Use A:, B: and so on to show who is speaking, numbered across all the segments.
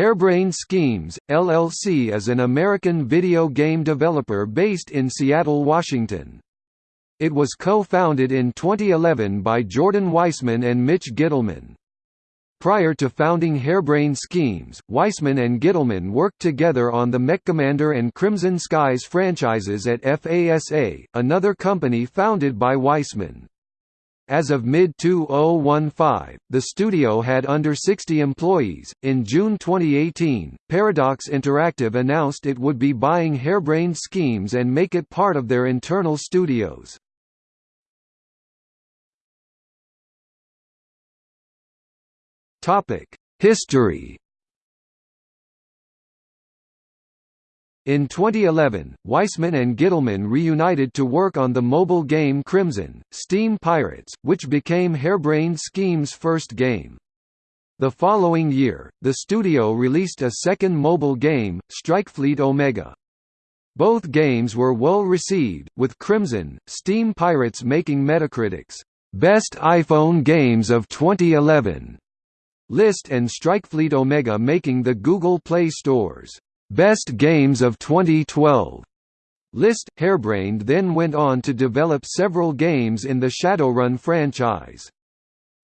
A: Harebrained Schemes, LLC is an American video game developer based in Seattle, Washington. It was co-founded in 2011 by Jordan Weisman and Mitch Gitelman. Prior to founding Harebrained Schemes, Weisman and Gitelman worked together on the MechCommander and Crimson Skies franchises at FASA, another company founded by Weisman. As of mid-2015, the studio had under 60 employees. In June 2018, Paradox Interactive announced it would be buying Harebrained Schemes and make it part of their internal studios. Topic: History In 2011, Weisman and Gitelman reunited to work on the mobile game Crimson, Steam Pirates, which became Harebrained Schemes' first game. The following year, the studio released a second mobile game, Strikefleet Omega. Both games were well received, with Crimson, Steam Pirates making Metacritic's Best iPhone Games of 2011 list and Strikefleet Omega making the Google Play Store's Best Games of 2012 list. Harebrained then went on to develop several games in the Shadowrun franchise.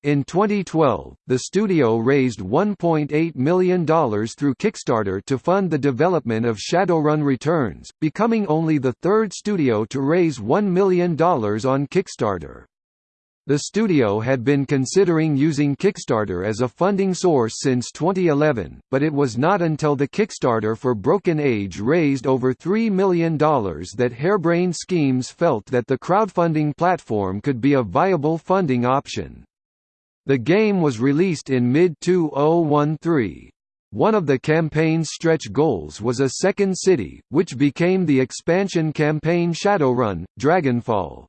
A: In 2012, the studio raised $1.8 million through Kickstarter to fund the development of Shadowrun Returns, becoming only the third studio to raise $1 million on Kickstarter. The studio had been considering using Kickstarter as a funding source since 2011, but it was not until the Kickstarter for Broken Age raised over $3 million that Harebrained Schemes felt that the crowdfunding platform could be a viable funding option. The game was released in mid-2013. One of the campaign's stretch goals was a second city, which became the expansion campaign Shadowrun, Dragonfall.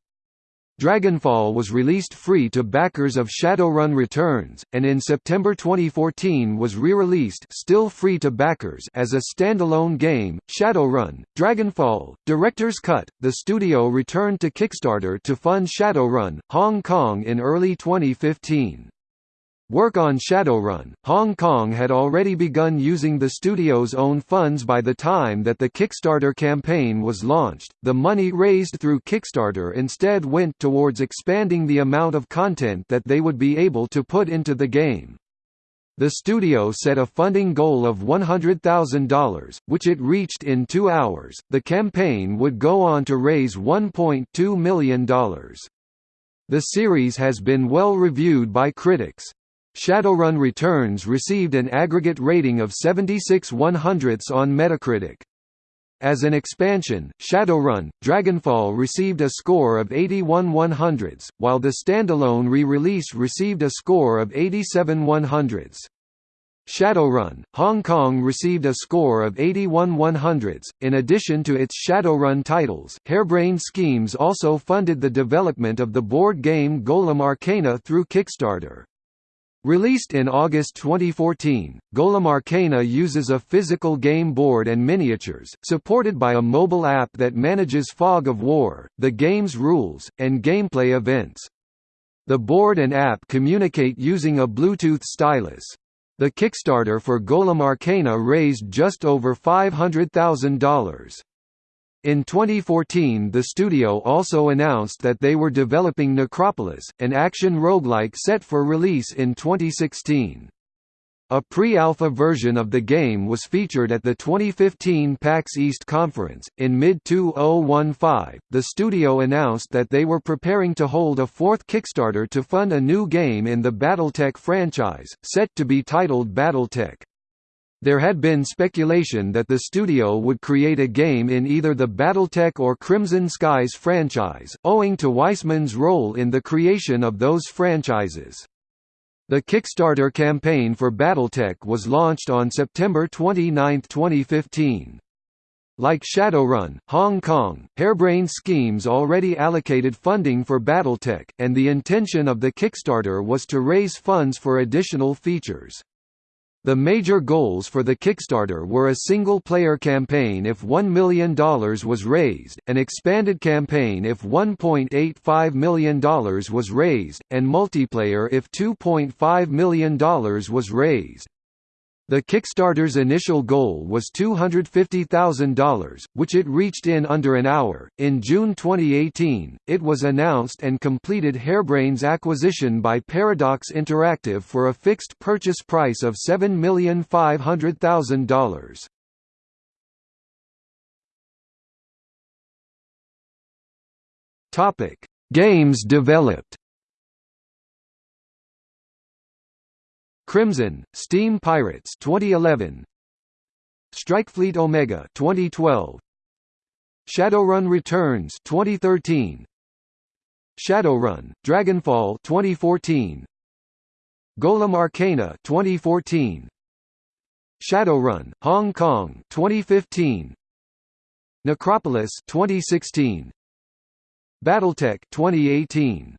A: Dragonfall was released free to backers of Shadowrun Returns, and in September 2014 was re-released still free to backers as a standalone game, Shadowrun, Dragonfall, Director's Cut. The studio returned to Kickstarter to fund Shadowrun, Hong Kong in early 2015. Work on Shadowrun, Hong Kong had already begun using the studio's own funds by the time that the Kickstarter campaign was launched. The money raised through Kickstarter instead went towards expanding the amount of content that they would be able to put into the game. The studio set a funding goal of $100,000, which it reached in two hours. The campaign would go on to raise $1.2 million. The series has been well reviewed by critics. Shadowrun Returns received an aggregate rating of 76 100ths on Metacritic. As an expansion, Shadowrun, Dragonfall received a score of 81 100ths, while the standalone re-release received a score of 87 100ths. Shadowrun, Hong Kong received a score of 81 100ths. In addition to its Shadowrun titles, Harebrained Schemes also funded the development of the board game Golem Arcana through Kickstarter. Released in August 2014, Golem Arcana uses a physical game board and miniatures, supported by a mobile app that manages Fog of War, the game's rules, and gameplay events. The board and app communicate using a Bluetooth stylus. The Kickstarter for Golem Arcana raised just over $500,000. In 2014 the studio also announced that they were developing Necropolis, an action roguelike set for release in 2016. A pre-alpha version of the game was featured at the 2015 PAX East conference. In mid-2015, the studio announced that they were preparing to hold a fourth Kickstarter to fund a new game in the BattleTech franchise, set to be titled BattleTech. There had been speculation that the studio would create a game in either the BattleTech or Crimson Skies franchise, owing to Weisman's role in the creation of those franchises. The Kickstarter campaign for BattleTech was launched on September 29, 2015. Like Shadowrun, Hong Kong, Harebrained Schemes already allocated funding for BattleTech, and the intention of the Kickstarter was to raise funds for additional features. The major goals for the Kickstarter were a single-player campaign if $1 million was raised, an expanded campaign if $1.85 million was raised, and multiplayer if $2.5 million was raised. The Kickstarter's initial goal was $250,000, which it reached in under an hour. In June 2018, it was announced and completed Harebrained's acquisition by Paradox Interactive for a fixed purchase price of $7,500,000. Topic: Games developed. Crimson, Steam Pirates 2011 Strikefleet Omega 2012 Shadowrun Returns 2013 Shadowrun Dragonfall 2014 Golem Arcana 2014 Shadowrun Hong Kong 2015 Necropolis 2016 Battletech 2018